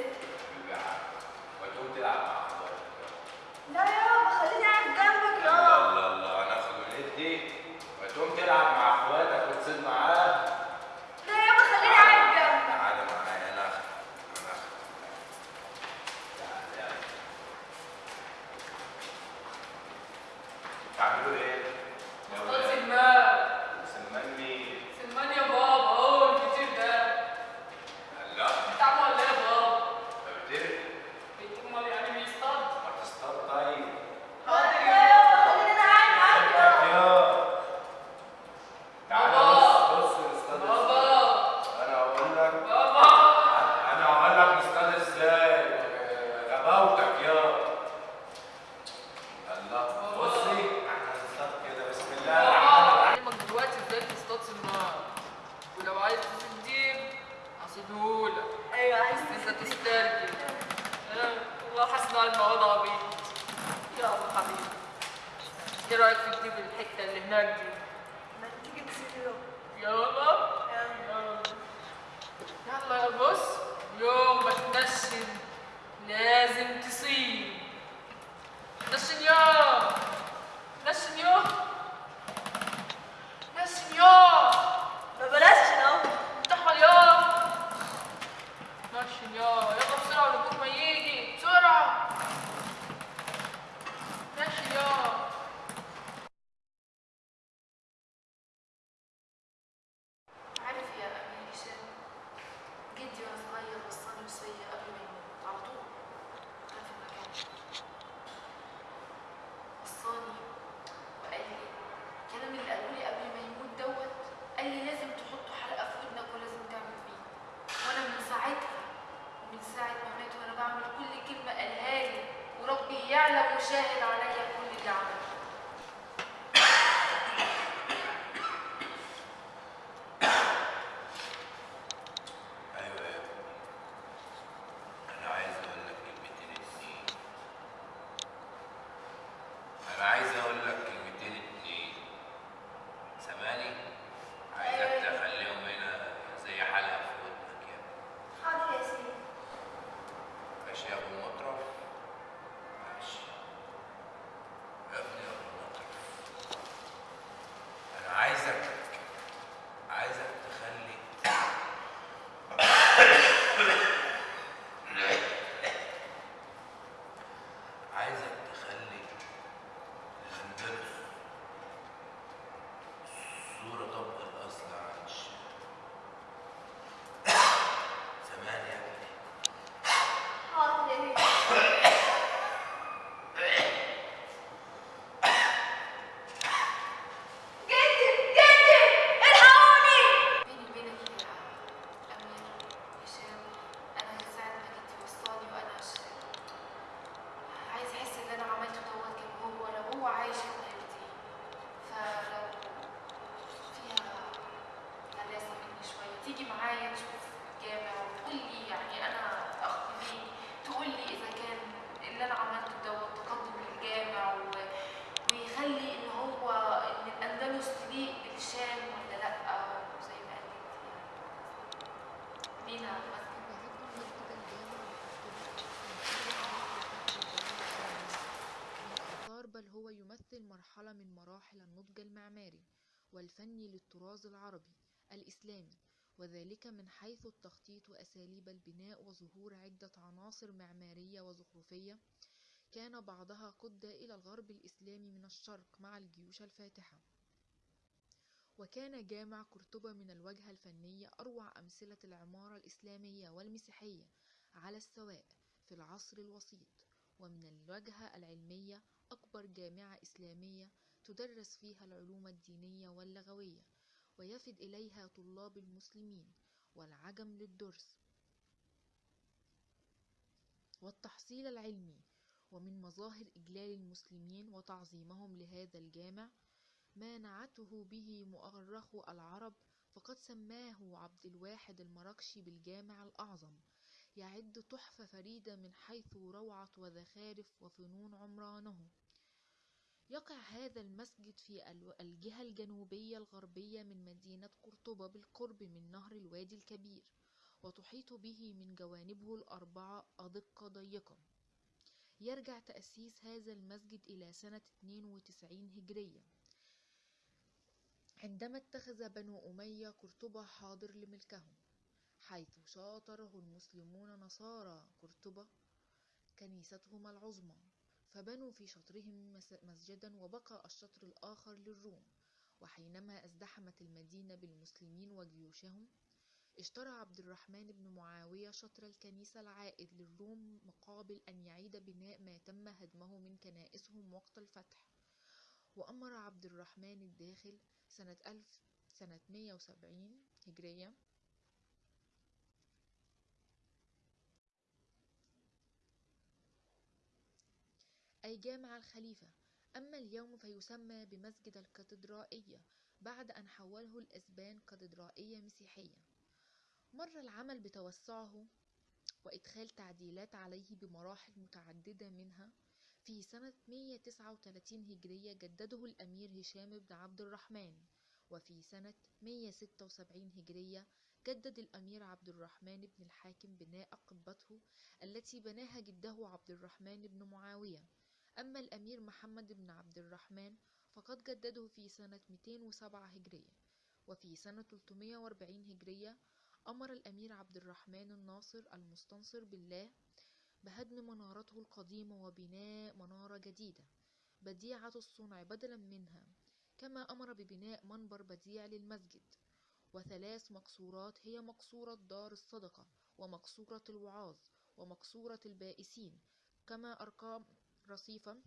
です。だよ نشن يا ما بلاش شنو؟ افتحوا يا. نشن يا وذلك من حيث التخطيط وأساليب البناء وظهور عدة عناصر معمارية وزخرفية كان بعضها قد إلى الغرب الإسلامي من الشرق مع الجيوش الفاتحة. وكان جامع قرطبة من الوجهة الفنية أروع أمثلة العمارة الإسلامية والمسيحية على السواء في العصر الوسيط. ومن الوجهة العلمية أكبر جامعة إسلامية تدرس فيها العلوم الدينية واللغوية. ويفد إليها طلاب المسلمين والعجم للدرس والتحصيل العلمي ومن مظاهر إجلال المسلمين وتعظيمهم لهذا الجامع ما نعته به مؤرخ العرب فقد سماه عبد الواحد المراكشي بالجامع الأعظم يعد تحفة فريدة من حيث روعة وزخارف وفنون عمرانه. يقع هذا المسجد في الجهة الجنوبية الغربية من مدينة قرطبة بالقرب من نهر الوادي الكبير وتحيط به من جوانبه الأربعة أدقة ضيقة. يرجع تأسيس هذا المسجد إلى سنة 92 هجرية عندما اتخذ بنو أمية قرطبة حاضر لملكهم حيث شاطره المسلمون نصارى قرطبة كنيستهم العظمى. فبنوا في شطرهم مس- مسجدا وبقى الشطر الآخر للروم. وحينما ازدحمت المدينة بالمسلمين وجيوشهم اشترى عبد الرحمن بن معاوية شطر الكنيسة العائد للروم مقابل أن يعيد بناء ما تم هدمه من كنائسهم وقت الفتح. وأمر عبد الرحمن الداخل سنة ألف سنة 170 هجرية أي جامع الخليفة. أما اليوم فيسمى بمسجد الكاتدرائية بعد أن حوله الأسبان كاتدرائية مسيحية. مر العمل بتوسعه وإدخال تعديلات عليه بمراحل متعددة منها في سنة 139 هجرية جدده الأمير هشام بن عبد الرحمن وفي سنة 176 هجرية جدد الأمير عبد الرحمن بن الحاكم بناء قبته التي بناها جده عبد الرحمن بن معاوية. أما الأمير محمد بن عبد الرحمن فقد جدده في سنة 207 هجرية وفي سنة 340 هجرية أمر الأمير عبد الرحمن الناصر المستنصر بالله بهدم منارته القديمة وبناء منارة جديدة بديعة الصنع بدلا منها كما أمر ببناء منبر بديع للمسجد وثلاث مقصورات هي مقصورة دار الصدقة ومقصورة الوعاظ ومقصورة البائسين كما أقام رصيفا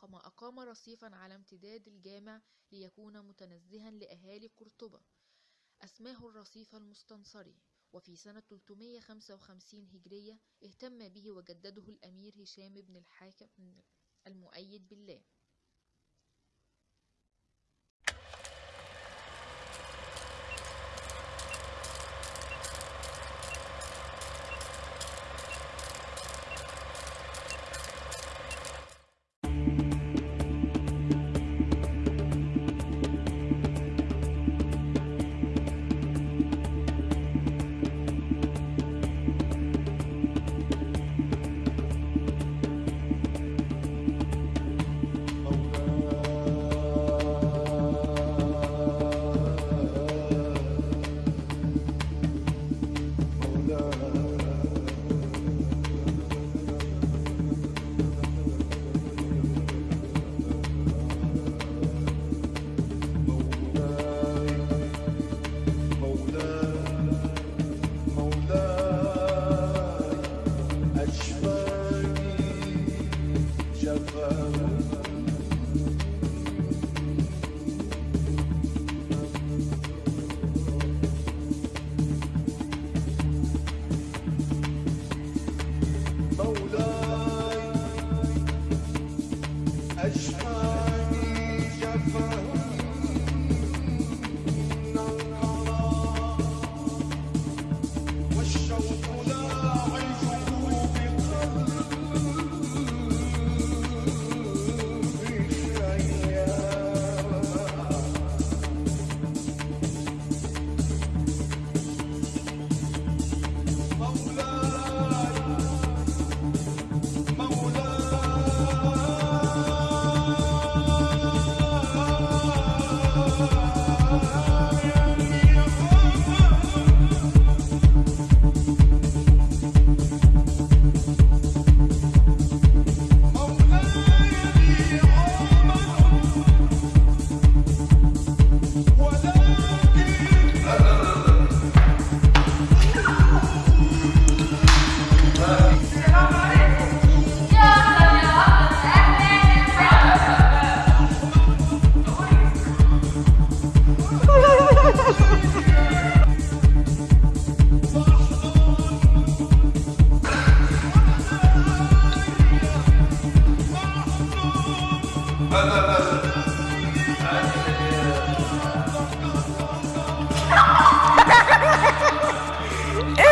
كما أقام رصيفا على امتداد الجامع ليكون متنزها لأهالي قرطبة. أسماه الرصيف المستنصري وفي سنة 355 هجرية اهتم به وجدده الأمير هشام بن الحاكم المؤيد بالله.